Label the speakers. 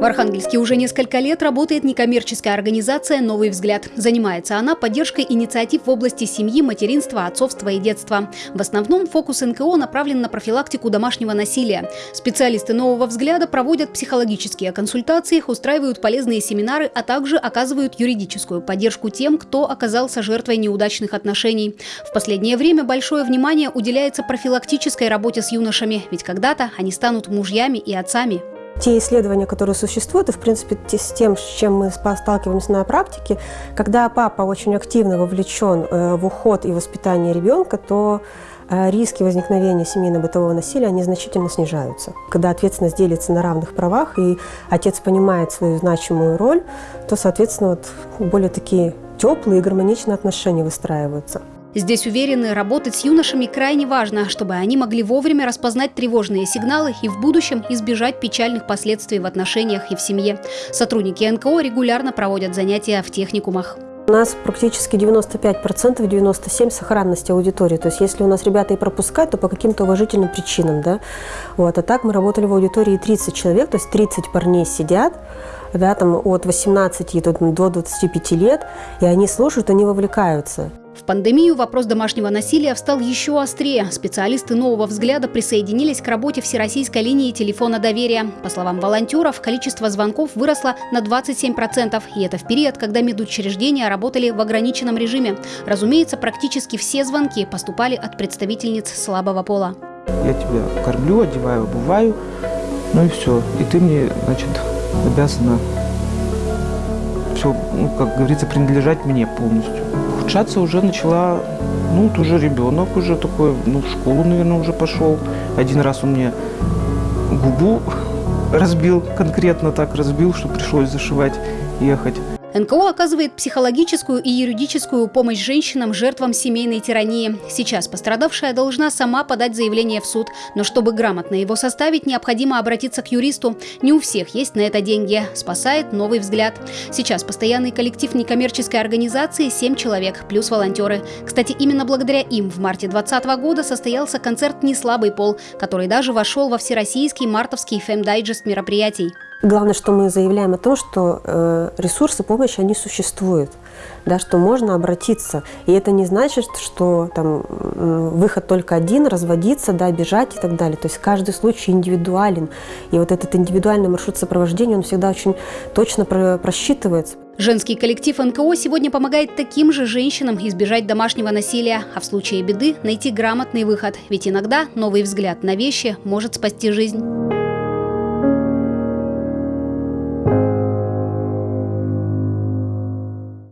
Speaker 1: В Архангельске уже несколько лет работает некоммерческая организация «Новый взгляд». Занимается она поддержкой инициатив в области семьи, материнства, отцовства и детства. В основном фокус НКО направлен на профилактику домашнего насилия. Специалисты «Нового взгляда» проводят психологические консультации, устраивают полезные семинары, а также оказывают юридическую поддержку тем, кто оказался жертвой неудачных отношений. В последнее время большое внимание уделяется профилактической работе с юношами, ведь когда-то они станут мужьями и отцами.
Speaker 2: Те исследования, которые существуют, и, в принципе, с тем, с чем мы сталкиваемся на практике, когда папа очень активно вовлечен э, в уход и воспитание ребенка, то э, риски возникновения семейно-бытового насилия, они значительно снижаются. Когда ответственность делится на равных правах, и отец понимает свою значимую роль, то, соответственно, вот более такие теплые и гармоничные отношения выстраиваются.
Speaker 1: Здесь уверены, работать с юношами крайне важно, чтобы они могли вовремя распознать тревожные сигналы и в будущем избежать печальных последствий в отношениях и в семье. Сотрудники НКО регулярно проводят занятия в техникумах.
Speaker 2: У нас практически 95%, 97% сохранности аудитории. То есть если у нас ребята и пропускают, то по каким-то уважительным причинам. Да? Вот. А так мы работали в аудитории 30 человек, то есть 30 парней сидят, да, там от 18 до 25 лет, и они слушают, они вовлекаются.
Speaker 1: Пандемию вопрос домашнего насилия встал еще острее. Специалисты нового взгляда присоединились к работе Всероссийской линии телефона доверия. По словам волонтеров, количество звонков выросло на 27%. И это в период, когда медучреждения работали в ограниченном режиме. Разумеется, практически все звонки поступали от представительниц слабого пола.
Speaker 3: Я тебя кормлю, одеваю, обуваю, ну и все. И ты мне, значит, обязана все, ну, как говорится, принадлежать мне полностью ухудшаться уже начала, ну, вот уже ребенок уже такой, ну, в школу, наверное, уже пошел. Один раз он мне губу разбил, конкретно так разбил, что пришлось зашивать, ехать.
Speaker 1: НКО оказывает психологическую и юридическую помощь женщинам, жертвам семейной тирании. Сейчас пострадавшая должна сама подать заявление в суд, но чтобы грамотно его составить, необходимо обратиться к юристу. Не у всех есть на это деньги. Спасает новый взгляд. Сейчас постоянный коллектив некоммерческой организации 7 человек, плюс волонтеры. Кстати, именно благодаря им в марте 2020 года состоялся концерт «Не слабый пол», который даже вошел во всероссийский мартовский фэм-дайджест мероприятий.
Speaker 2: Главное, что мы заявляем о том, что э, ресурсы помощи, они существуют, да, что можно обратиться. И это не значит, что там выход только один, разводиться, да, бежать и так далее. То есть каждый случай индивидуален. И вот этот индивидуальный маршрут сопровождения, он всегда очень точно просчитывается.
Speaker 1: Женский коллектив НКО сегодня помогает таким же женщинам избежать домашнего насилия, а в случае беды найти грамотный выход. Ведь иногда новый взгляд на вещи может спасти жизнь.